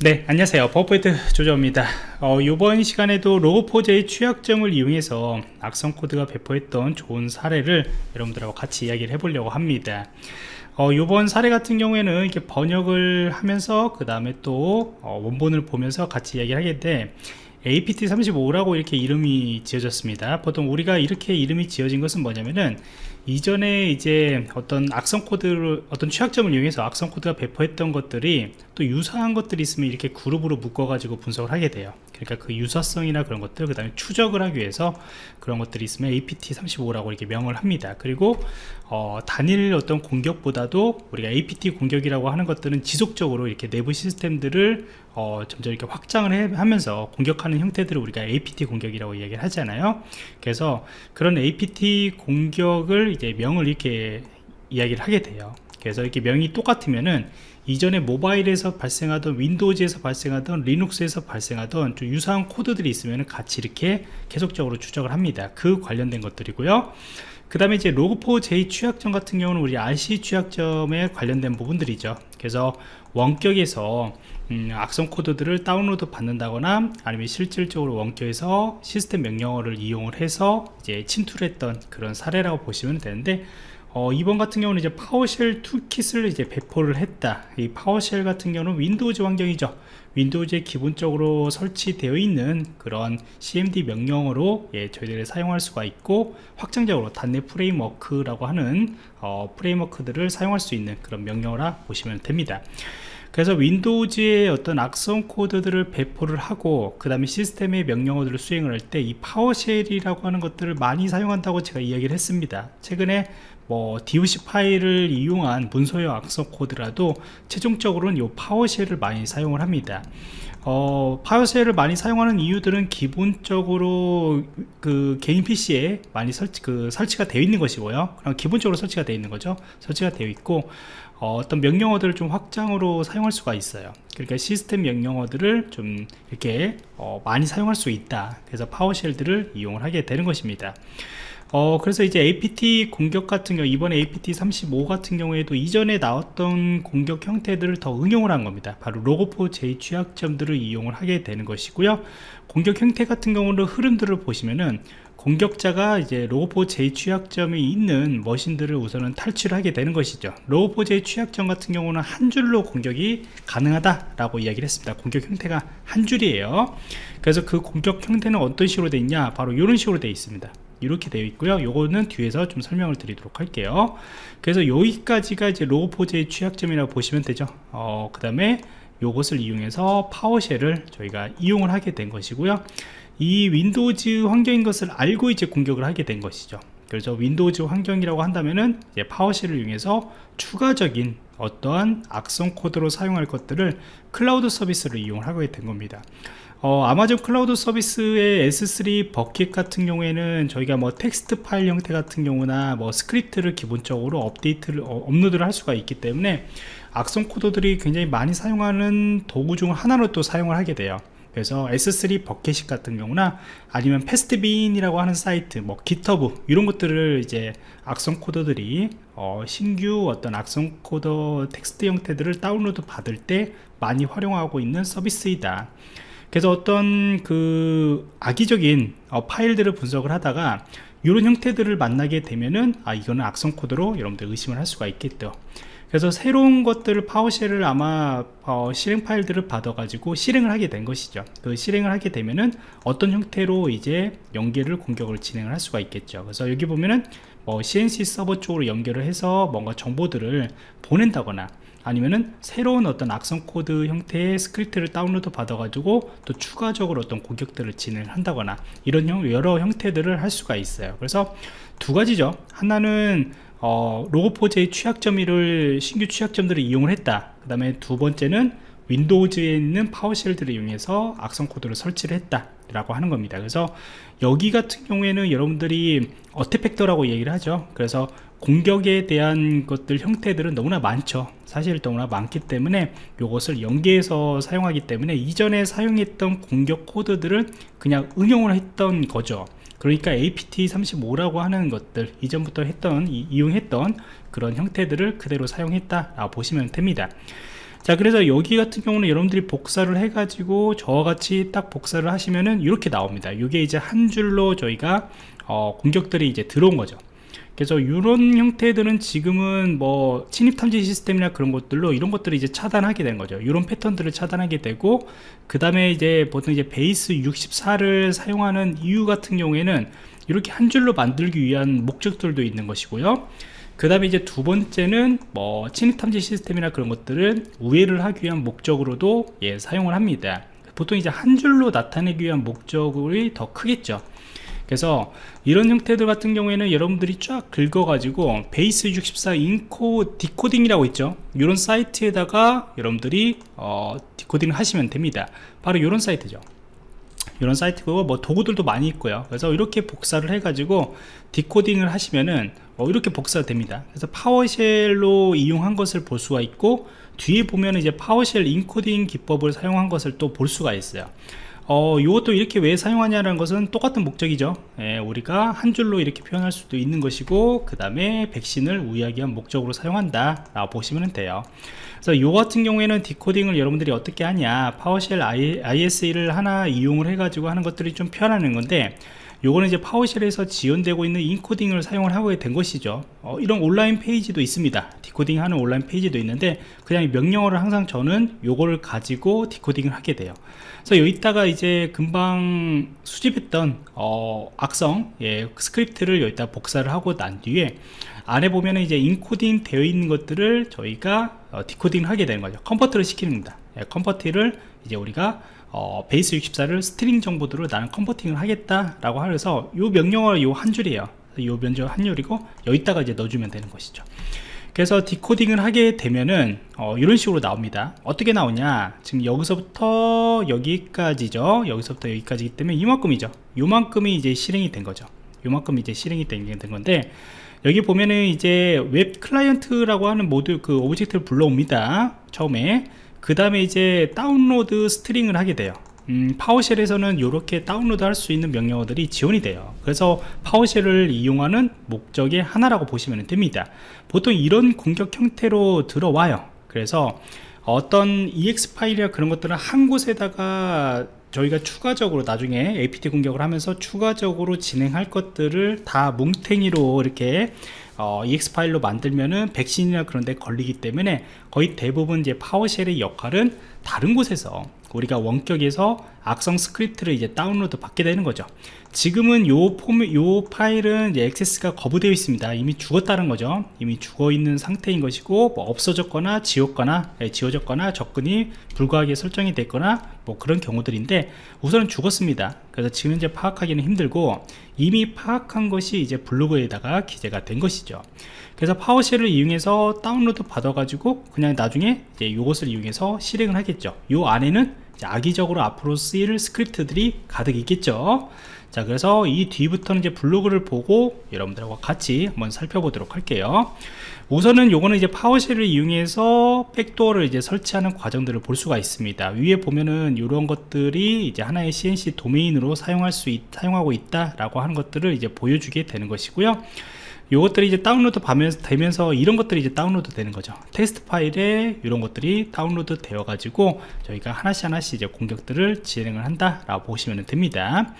네 안녕하세요. 버퍼포인트 조정입니다. 어, 이번 시간에도 로고포즈의 취약점을 이용해서 악성 코드가 배포했던 좋은 사례를 여러분들하고 같이 이야기를 해보려고 합니다. 어, 이번 사례 같은 경우에는 이렇게 번역을 하면서 그 다음에 또 어, 원본을 보면서 같이 이야기를 하겠는데 APT35라고 이렇게 이름이 지어졌습니다. 보통 우리가 이렇게 이름이 지어진 것은 뭐냐면은 이전에 이제 어떤 악성 코드를 어떤 취약점을 이용해서 악성 코드가 배포했던 것들이 또 유사한 것들이 있으면 이렇게 그룹으로 묶어 가지고 분석을 하게 돼요. 그러니까 그 유사성이나 그런 것들 그 다음에 추적을 하기 위해서 그런 것들이 있으면 APT35라고 이렇게 명을 합니다. 그리고 어, 단일 어떤 공격보다도 우리가 APT 공격이라고 하는 것들은 지속적으로 이렇게 내부 시스템들을 어, 점점 이렇게 확장을 해, 하면서 공격하는 형태들을 우리가 APT 공격이라고 이야기를 하잖아요. 그래서 그런 APT 공격을 이제 명을 이렇게 이야기를 하게 돼요. 그래서 이렇게 명이 똑같으면은 이전에 모바일에서 발생하던 Windows에서 발생하던 Linux에서 발생하던 좀 유사한 코드들이 있으면 같이 이렇게 계속적으로 추적을 합니다. 그 관련된 것들이고요. 그 다음에 이제 Log4j 취약점 같은 경우는 우리 RCE 취약점에 관련된 부분들이죠. 그래서 원격에서 음, 악성 코드들을 다운로드 받는다거나 아니면 실질적으로 원격에서 시스템 명령어를 이용을 해서 이제 침투를 했던 그런 사례라고 보시면 되는데 어, 이번 같은 경우는 이제 PowerShell toolkit을 이제 배포를 했다. 이 PowerShell 같은 경우는 Windows 환경이죠. Windows에 기본적으로 설치되어 있는 그런 cmd 명령어로 예, 저희들이 사용할 수가 있고 확장적으로 닷넷 framework라고 하는 어, framework들을 사용할 수 있는 그런 명령어라 보시면 됩니다. 그래서 Windows의 어떤 악성 코드들을 배포를 하고 그 다음에 시스템의 명령어들을 수행을 할 때 이 PowerShell이라고 하는 것들을 많이 사용한다고 제가 이야기를 했습니다. 최근에 뭐 DOC 파일을 이용한 문서형 악성 코드라도 최종적으로는 이 파워쉘을 많이 사용을 합니다. 어, 파워쉘을 많이 사용하는 이유들은 기본적으로 그 개인 PC에 많이 설치, 그 설치가 되어 있는 것이고요. 그럼 기본적으로 설치가 되어 있는 거죠. 설치가 되어 있고 어, 떤 명령어들을 좀 확장으로 사용할 수가 있어요. 그러니까 시스템 명령어들을 좀 이렇게 어, 많이 사용할 수 있다. 그래서 파워쉘들을 이용을 하게 되는 것입니다 어 그래서 이제 APT 공격 같은 경우 이번에 APT 35 같은 경우에도 이전에 나왔던 공격 형태들을 더 응용을 한 겁니다. 바로 로고4 j 취약점들을 이용을 하게 되는 것이고요. 공격 형태 같은 경우는 흐름들을 보시면은 공격자가 이제 로고4j 취약점이 있는 머신들을 우선은 탈취를 하게 되는 것이죠. 로고4j 취약점 같은 경우는 한 줄로 공격이 가능하다 라고 이야기를 했습니다. 공격 형태가 한 줄이에요. 그래서 그 공격 형태는 어떤 식으로 되어 있냐? 바로 이런 식으로 되어 있습니다 이렇게 되어 있고요. 요거는 뒤에서 좀 설명을 드리도록 할게요. 그래서 여기까지가 이제 Log4j 취약점이라고 보시면 되죠. 어, 그 다음에 요것을 이용해서 PowerShell을 저희가 이용을 하게 된 것이고요. 이 Windows 환경인 것을 알고 이제 공격을 하게 된 것이죠. 그래서 Windows 환경이라고 한다면은 이제 PowerShell을 이용해서 추가적인 어떠한 악성 코드로 사용할 것들을 클라우드 서비스를 이용하게 된 겁니다 어, 아마존 클라우드 서비스의 S3 bucket 같은 경우에는 저희가 뭐 텍스트 파일 형태 같은 경우나 뭐 스크립트를 기본적으로 업데이트를 어, 업로드를 할 수가 있기 때문에 악성 코드들이 굉장히 많이 사용하는 도구 중 하나로 또 사용을 하게 돼요. 그래서 S3 bucket 같은 경우나 아니면 Pastebin이라고 하는 사이트 뭐 GitHub 이런 것들을 이제 악성 코드들이 어, 신규 어떤 악성 코드 텍스트 형태들을 다운로드 받을 때 많이 활용하고 있는 서비스이다 그래서 어떤 그 악의적인 어, 파일들을 분석을 하다가 이런 형태들을 만나게 되면은 아 이거는 악성 코드로 여러분들 의심을 할 수가 있겠죠. 그래서 새로운 것들을 파워쉘을 아마 어, 실행 파일들을 받아 가지고 실행을 하게 된 것이죠. 그 실행을 하게 되면은 어떤 형태로 이제 연계를 공격을 진행을 할 수가 있겠죠. 그래서 여기 보면은 뭐 CNC 서버 쪽으로 연결을 해서 뭔가 정보들을 보낸다거나 아니면은 새로운 어떤 악성 코드 형태의 스크립트를 다운로드 받아 가지고 또 추가적으로 어떤 공격들을 진행한다거나 이런 여러 형태들을 할 수가 있어요. 그래서 두 가지죠. 하나는 어, Log4j 취약점을 신규 취약점들을 이용을 했다. 그 다음에 두 번째는 Windows에 있는 PowerShell들을 이용해서 악성 코드를 설치를 했다 라고 하는 겁니다. 그래서 여기 같은 경우에는 여러분들이 attack vector라고 얘기를 하죠. 그래서 공격에 대한 것들 형태들은 너무나 많죠. 사실 너무나 많기 때문에 이것을 연계해서 사용하기 때문에 이전에 사용했던 공격 코드들을 그냥 응용을 했던 거죠. 그러니까 apt35라고 하는 것들 이전부터 했던 이, 이용했던 그런 형태들을 그대로 사용했다 보시면 됩니다. 자 그래서 여기 같은 경우는 여러분들이 복사를 해 가지고 저와 같이 딱 복사를 하시면은 이렇게 나옵니다. 이게 이제 한 줄로 저희가 어, 공격들이 이제 들어온 거죠 그래서 이런 형태들은 지금은 뭐 침입 탐지 시스템이나 그런 것들로 이런 것들을 이제 차단하게 된 거죠. 이런 패턴들을 차단하게 되고 그 다음에 이제 보통 이제 베이스 64를 사용하는 이유 같은 경우에는 이렇게 한 줄로 만들기 위한 목적들도 있는 것이고요. 그 다음에 이제 두 번째는 뭐 침입 탐지 시스템이나 그런 것들은 우회를 하기 위한 목적으로도 예, 사용을 합니다. 보통 이제 한 줄로 나타내기 위한 목적이 더 크겠죠 그래서 이런 형태들 같은 경우에는 여러분들이 쫙 긁어 가지고 Base 64 enco decoding이라고 있죠? 이런 사이트에다가 여러분들이 어, decoding을 하시면 됩니다. 바로 이런 사이트죠. 이런 사이트고 뭐 도구들도 많이 있고요. 그래서 이렇게 복사를 해 가지고 decoding을 하시면은 어, 이렇게 복사가 됩니다. 그래서 PowerShell로 이용한 것을 볼 수가 있고 뒤에 보면 이제 PowerShell encoding 기법을 사용한 것을 또 볼 수가 있어요 어, 이것도 이렇게 왜 사용하냐는 것은 똑같은 목적이죠. 예, 우리가 한 줄로 이렇게 표현할 수도 있는 것이고 그 다음에 백신을 우회하기 위한 목적으로 사용한다. 라고 보시면 돼요. 그래서 이 같은 경우에는 decoding을 여러분들이 어떻게 하냐. PowerShell ISE를 하나 이용을 해 가지고 하는 것들이 좀 편하는 건데 요거는 이제 PowerShell에서 지원되고 있는 encoding을 사용을 하게 된 것이죠. 어, 이런 온라인 페이지도 있습니다. decoding 하는 온라인 페이지도 있는데 그냥 명령어를 항상 저는 요거를 가지고 decoding을 하게 돼요. 그래서 여기다가 이제 금방 수집했던 어, 악성 예, 스크립트를 여기다 복사를 하고 난 뒤에 안에 보면은 이제 인코딩 되어 있는 것들을 저희가 어, decoding을 하게 되는 거죠. convert를 시키는 겁니다. 예, convert를 이제 우리가 어, Base 64를 string 정보들로 나는 converting을 하겠다라고 하면서 요 명령어 요 한 줄이에요. 요 명령어 한 줄이고 여기다가 이제 넣어주면 되는 것이죠. 그래서 decoding을 하게 되면은 어, 이런 식으로 나옵니다. 어떻게 나오냐? 지금 여기서부터 여기까지죠. 여기서부터 여기까지기 때문에 이만큼이죠. 요만큼이 이제 실행이 된 거죠. 요만큼 이제 실행이 된, 된 건데 여기 보면은 이제 Web Client라고 하는 모듈 그 object를 불러옵니다. 처음에 그 다음에 이제 Download String을 하게 돼요. 음, PowerShell에서는 이렇게 다운로드 할 수 있는 명령어들이 지원이 돼요. 그래서 PowerShell을 이용하는 목적의 하나라고 보시면 됩니다. 보통 이런 공격 형태로 들어와요. 그래서 어떤 exe 파일이나 그런 것들은 한 곳에다가 저희가 추가적으로 나중에 APT 공격을 하면서 추가적으로 진행할 것들을 다 뭉탱이로 이렇게 어, exe 파일로 만들면은 백신이나 그런 데 걸리기 때문에 거의 대부분 이제 PowerShell의 역할은 다른 곳에서 우리가 원격에서 악성 스크립트를 이제 다운로드 받게 되는 거죠. 지금은 요 폼, 요 파일은 이제 액세스가 거부되어 있습니다. 이미 죽었다는 거죠. 이미 죽어 있는 상태인 것이고 뭐 없어졌거나 지웠거나 예, 지워졌거나 접근이 불가하게 설정이 됐거나 뭐 그런 경우들인데 우선은 죽었습니다. 그래서 지금 현재 파악하기는 힘들고 이미 파악한 것이 이제 블로그에다가 기재가 된 것이죠. 그래서 PowerShell을 이용해서 다운로드 받아 가지고 그냥 나중에 이제 이것을 이용해서 실행을 하겠죠. 요 안에는 악의적으로 앞으로 쓰일 스크립트들이 가득 있겠죠 자 그래서 이 뒤부터는 이제 블로그를 보고 여러분들과 같이 한번 살펴보도록 할게요. 우선은 요거는 이제 PowerShell을 이용해서 backdoor를 이제 설치하는 과정들을 볼 수가 있습니다. 위에 보면은 이런 것들이 이제 하나의 CNC 도메인으로 사용할 수 있, 사용하고 있다 라고 하는 것들을 이제 보여주게 되는 것이고요 요것들이 이제 다운로드 되면서 이런 것들이 이제 다운로드 되는 거죠. 테스트 파일에 이런 것들이 다운로드 되어 가지고 저희가 하나씩 하나씩 이제 공격들을 진행을 한다 라고 보시면 됩니다.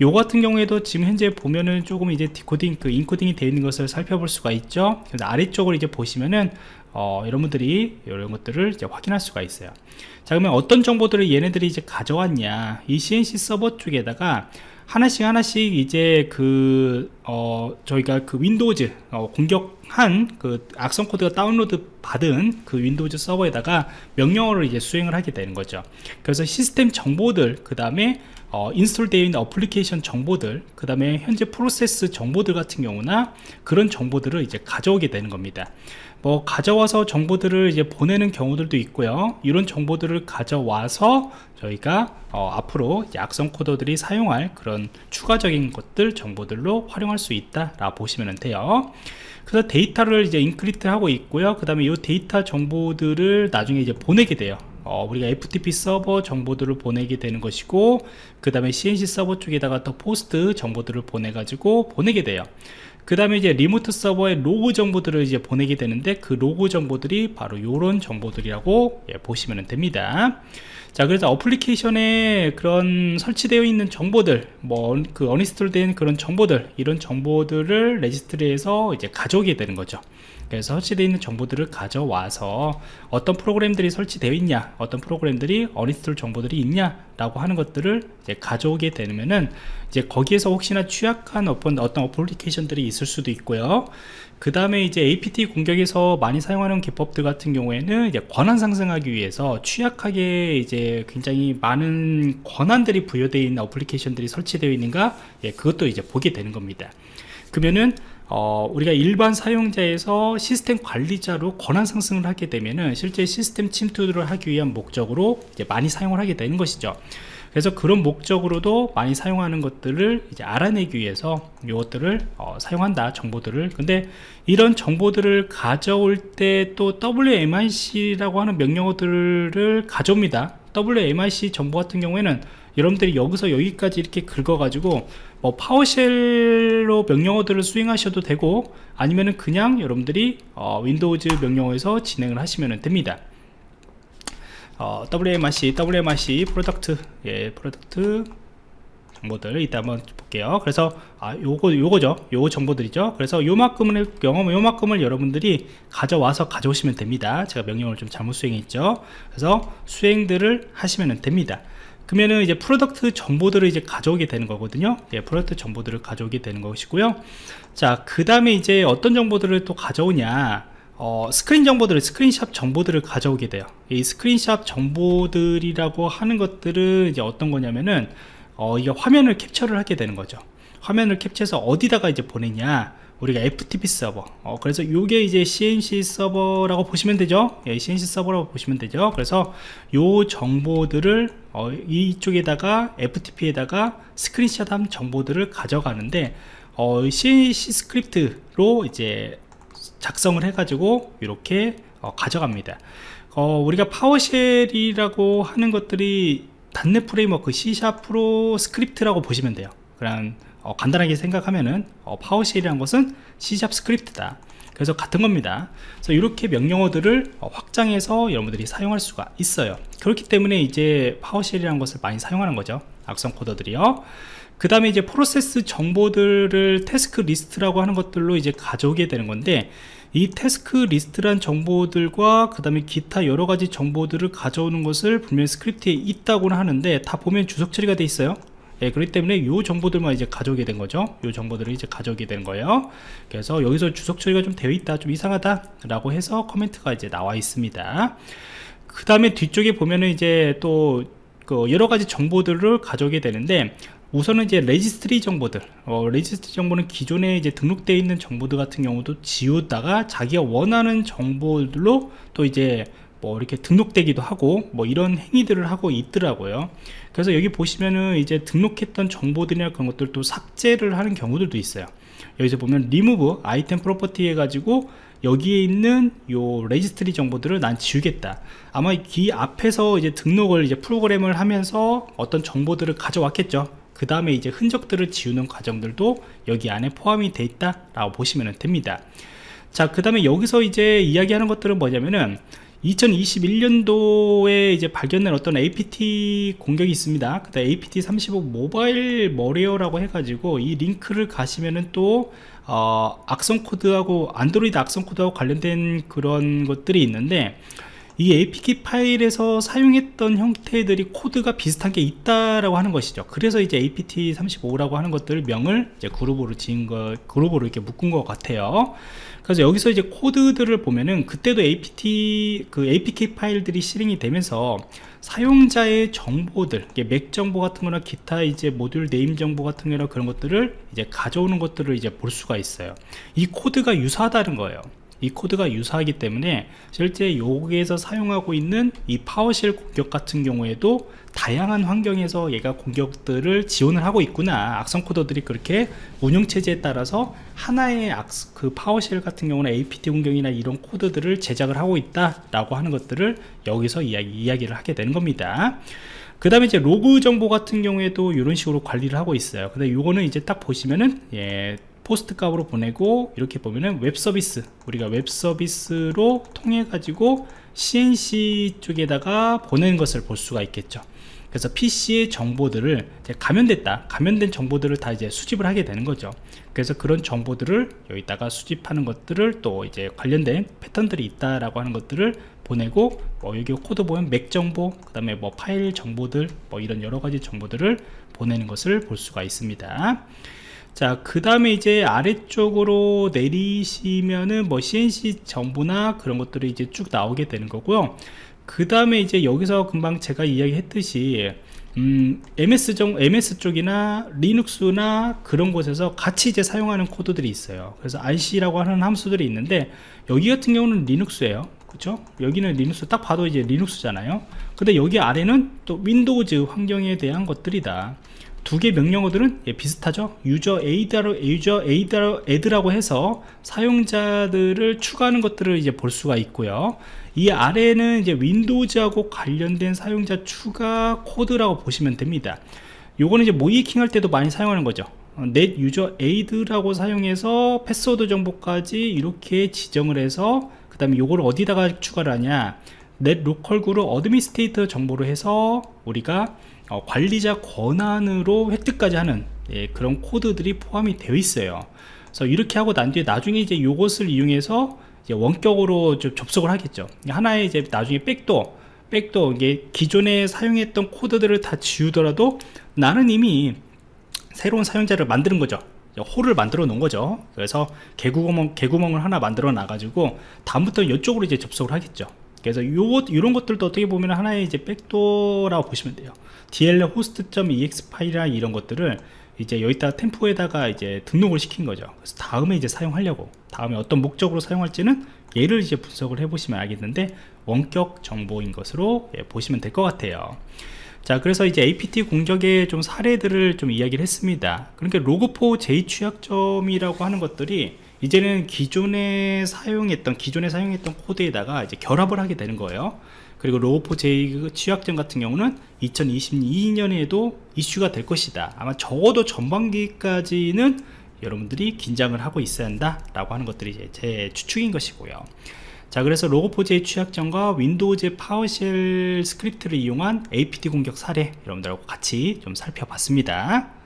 요 같은 경우에도 지금 현재 보면은 조금 이제 디코딩 그 인코딩이 되어 있는 것을 살펴볼 수가 있죠. 그래서 아래쪽을 이제 보시면은 어, 여러분들이 이런 것들을 이제 확인할 수가 있어요. 자 그러면 어떤 정보들을 얘네들이 이제 가져왔냐. 이 CNC 서버 쪽에다가 하나씩 하나씩 이제 그 어, 저희가 그 Windows 어, 공격한 그 악성 코드가 다운로드 받은 그 Windows 서버에다가 명령어를 이제 수행을 하게 되는 거죠. 그래서 시스템 정보들 그 다음에 어, install되어 있는 어플리케이션 정보들 그 다음에 현재 프로세스 정보들 같은 경우나 그런 정보들을 이제 가져오게 되는 겁니다. 뭐 가져와서 정보들을 이제 보내는 경우들도 있고요. 이런 정보들을 가져와서 저희가 어, 앞으로 악성 코드들이 사용할 그런 추가적인 것들 정보들로 활용할 수 있다 라 보시면 돼요. 그래서 데이터를 이제 encrypt 하고 있고요. 그 다음에 이 데이터 정보들을 나중에 이제 보내게 돼요 어, 우리가 FTP 서버 정보들을 보내게 되는 것이고 그 다음에 CNC 서버 쪽에다가 또 POST 정보들을 보내 가지고 보내게 돼요. 그 다음에 이제 remote 서버에 로그 정보들을 이제 보내게 되는데 그 로그 정보들이 바로 이런 정보들이라고 예, 보시면 됩니다. 자 그래서 어플리케이션에 그런 설치되어 있는 정보들 뭐 그 uninstall 된 그런 정보들 이런 정보들을 registry에서 이제 가져오게 되는 거죠 그래서 설치되어 있는 정보들을 가져와서 어떤 프로그램들이 설치되어 있냐 어떤 프로그램들이 uninstall 정보들이 있냐 라고 하는 것들을 이제 가져오게 되면은 이제 거기에서 혹시나 취약한 어떤 어떤 어플리케이션들이 있을 수도 있고요. 그 다음에 이제 APT 공격에서 많이 사용하는 기법들 같은 경우에는 이제 권한 상승하기 위해서 취약하게 이제 굉장히 많은 권한들이 부여되어 있는 어플리케이션들이 설치되어 있는가? 예, 그것도 이제 보게 되는 겁니다. 그러면은 어, 우리가 일반 사용자에서 시스템 관리자로 권한 상승을 하게 되면은 실제 시스템 침투를 하기 위한 목적으로 이제 많이 사용을 하게 되는 것이죠 그래서 그런 목적으로도 많이 사용하는 것들을 이제 알아내기 위해서 이것들을 어, 사용한다 정보들을. 근데 이런 정보들을 가져올 때 또 WMIC라고 하는 명령어들을 가져옵니다. WMIC 정보 같은 경우에는 여러분들이 여기서 여기까지 이렇게 긁어 가지고 뭐 PowerShell로 명령어들을 수행하셔도 되고 아니면은 그냥 여러분들이 어, Windows 명령어에서 진행을 하시면 됩니다 어, WMIC, WMIC product, 예, product 정보들 이따 한번 볼게요. 그래서 아, 요거 요거죠. 요 정보들이죠. 그래서 요만큼을 경험 요만큼을 여러분들이 가져와서 가져오시면 됩니다. 제가 명령을 좀 잘못 수행했죠. 그래서 수행들을 하시면 됩니다. 그러면은 이제 product 정보들을 이제 가져오게 되는 거거든요. 예, product 정보들을 가져오게 되는 것이고요. 자, 그 다음에 이제 어떤 정보들을 또 가져오냐. 어, 스크린 정보들을 스크린샵 정보들을 가져오게 돼요. 이 스크린샵 정보들이라고 하는 것들은 이제 어떤 거냐면은 어, 이게 화면을 캡처를 하게 되는 거죠. 화면을 캡처해서 어디다가 이제 보내냐? 우리가 FTP 서버. 어, 그래서 이게 이제 CNC 서버라고 보시면 되죠? 예, CNC 서버라고 보시면 되죠? 그래서 요 정보들을 어, 이쪽에다가 FTP에다가 screenshot한 정보들을 가져가는데 어, CNC 스크립트로 이제 작성을 해가지고 이렇게 어, 가져갑니다. 어, 우리가 PowerShell이라고 하는 것들이 단넷 프레임워크 C샵 프로 스크립트라고 보시면 돼요. 그냥 어, 간단하게 생각하면은 어, PowerShell이라는 것은 C샵 스크립트다. 그래서 같은 겁니다. 그래서 이렇게 명령어들을 어, 확장해서 여러분들이 사용할 수가 있어요. 그렇기 때문에 이제 PowerShell이라는 것을 많이 사용하는 거죠. 악성 코드들이요 그 다음에 이제 프로세스 정보들을 task list라고 하는 것들로 이제 가져오게 되는 건데 이 task list란 정보들과 그 다음에 기타 여러가지 정보들을 가져오는 것을 분명히 스크립트에 있다고는 하는데 다 보면 주석 처리가 돼 있어요. 예, 그렇기 때문에 이 정보들만 이제 가져오게 된 거죠. 이 정보들을 이제 가져오게 된 거예요. 그래서 여기서 주석 처리가 좀 되어 있다 좀 이상하다 라고 해서 코멘트가 이제 나와 있습니다. 그 다음에 뒤쪽에 보면은 이제 또 그 여러 가지 정보들을 가져오게 되는데 우선은 이제 registry 정보들. 어, registry 정보는 기존에 이제 등록되어 있는 정보들 같은 경우도 지우다가 자기가 원하는 정보들로 또 이제 뭐 이렇게 등록되기도 하고 뭐 이런 행위들을 하고 있더라고요. 그래서 여기 보시면은 이제 등록했던 정보들이나 그런 것들 도 삭제를 하는 경우들도 있어요. 여기서 보면 리무브 아이템 프로퍼티 해가지고 여기에 있는 요 registry 정보들을 난 지우겠다. 아마 이 앞에서 이제 등록을 이제 프로그램을 하면서 어떤 정보들을 가져왔겠죠 그 다음에 이제 흔적들을 지우는 과정들도 여기 안에 포함이 되어 있다 라고 보시면 됩니다 자 그 다음에 여기서 이제 이야기하는 것들은 뭐냐면은 2021년도에 이제 발견된 어떤 APT 공격이 있습니다. 그다 APT 35 Mobile Malware라고 해가지고 이 링크를 가시면은 또 어, 악성 코드하고 안드로이드 악성 코드하고 관련된 그런 것들이 있는데 이 APK 파일에서 사용했던 형태들이 코드가 비슷한 게 있다라고 하는 것이죠. 그래서 이제 APT35라고 하는 것들 명을 이제 그룹으로 지은 거, 그룹으로 이렇게 묶은 것 같아요. 그래서 여기서 이제 코드들을 보면은 그때도 APT, 그 APK 파일들이 실행이 되면서 사용자의 정보들, MAC 정보 같은 거나 기타 이제 모듈 name 정보 같은 거나 그런 것들을 이제 가져오는 것들을 이제 볼 수가 있어요. 이 코드가 유사하다는 거예요. 이 코드가 유사하기 때문에 실제 여기에서 사용하고 있는 이 PowerShell 공격 같은 경우에도 다양한 환경에서 얘가 공격들을 지원을 하고 있구나. 악성 코드들이 그렇게 운영체제에 따라서 하나의 악스, 그 PowerShell 같은 경우는 APT 공격이나 이런 코드들을 제작을 하고 있다 라고 하는 것들을 여기서 이야기, 이야기를 하게 되는 겁니다. 그 다음에 이제 로그 정보 같은 경우에도 이런 식으로 관리를 하고 있어요. 근데 이거는 이제 딱 보시면은 예, POST 값으로 보내고 이렇게 보면은 웹 서비스 우리가 웹 서비스로 통해 가지고 CNC 쪽에다가 보내는 것을 볼 수가 있겠죠. 그래서 PC의 정보들을 감염됐다 감염된 정보들을 다 이제 수집을 하게 되는 거죠. 그래서 그런 정보들을 여기다가 수집하는 것들을 또 이제 관련된 패턴들이 있다라고 하는 것들을 보내고 뭐 여기 코드 보면 MAC 정보 그 다음에 뭐 파일 정보들 뭐 이런 여러 가지 정보들을 보내는 것을 볼 수가 있습니다 자, 그 다음에 이제 아래쪽으로 내리시면은 뭐 CNC 정보나 그런 것들이 이제 쭉 나오게 되는 거고요. 그 다음에 이제 여기서 금방 제가 이야기했듯이 음, MS 정, MS 쪽이나 Linux나 그런 곳에서 같이 이제 사용하는 코드들이 있어요. 그래서 RC라고 하는 함수들이 있는데 여기 같은 경우는 Linux예요. 그렇죠? 여기는 리눅스 딱 봐도 이제 Linux잖아요. 근데 여기 아래는 또 Windows 환경에 대한 것들이다. 두 개 명령어들은 예, 비슷하죠? user add로 user add로 add라고 해서 사용자들을 추가하는 것들을 이제 볼 수가 있고요. 이 아래는 이제 Windows하고 관련된 사용자 추가 코드라고 보시면 됩니다. 요거는 이제 모의해킹 할 때도 많이 사용하는 거죠. net user add라고 사용해서 패스워드 정보까지 이렇게 지정을 해서 그 다음에 요거를 어디다가 추가를 하냐? net localgroup administrator 정보로 해서 우리가 어, 관리자 권한으로 획득까지 하는 예, 그런 코드들이 포함이 되어 있어요. 그래서 이렇게 하고 난 뒤에 나중에 이제 이것을 이용해서 이제 원격으로 좀 접속을 하겠죠. 하나의 이제 나중에 backdoor backdoor 이게 기존에 사용했던 코드들을 다 지우더라도 나는 이미 새로운 사용자를 만드는 거죠. 홀을 만들어 놓은 거죠. 그래서 개구멍, 개구멍을 하나 만들어 놔 가지고 다음부터 이쪽으로 이제 접속을 하겠죠 그래서 요, 이런 것들도 어떻게 보면 하나의 이제 백도라고 보시면 돼요. Dll host.ex 파일이나 이런 것들을 이제 여기다 템포에다가 이제 등록을 시킨 거죠. 그래서 다음에 이제 사용하려고 다음에 어떤 목적으로 사용할지는 얘를 이제 분석을 해 보시면 알겠는데 원격 정보인 것으로 예, 보시면 될 것 같아요. 자 그래서 이제 apt 공적의 좀 사례들을 좀 이야기를 했습니다. 그러니까 로그4 j 취약점이라고 하는 것들이 이제는 기존에 사용했던 기존에 사용했던 코드에다가 이제 결합을 하게 되는 거예요. 그리고 Log4j 취약점 같은 경우는 2022년에도 이슈가 될 것이다. 아마 적어도 전반기까지는 여러분들이 긴장을 하고 있어야 한다 라고 하는 것들이 이제 제 추측인 것이고요. 자 그래서 Log4j 취약점과 Windows PowerShell 스크립트를 이용한 APT 공격 사례 여러분들하고 같이 좀 살펴봤습니다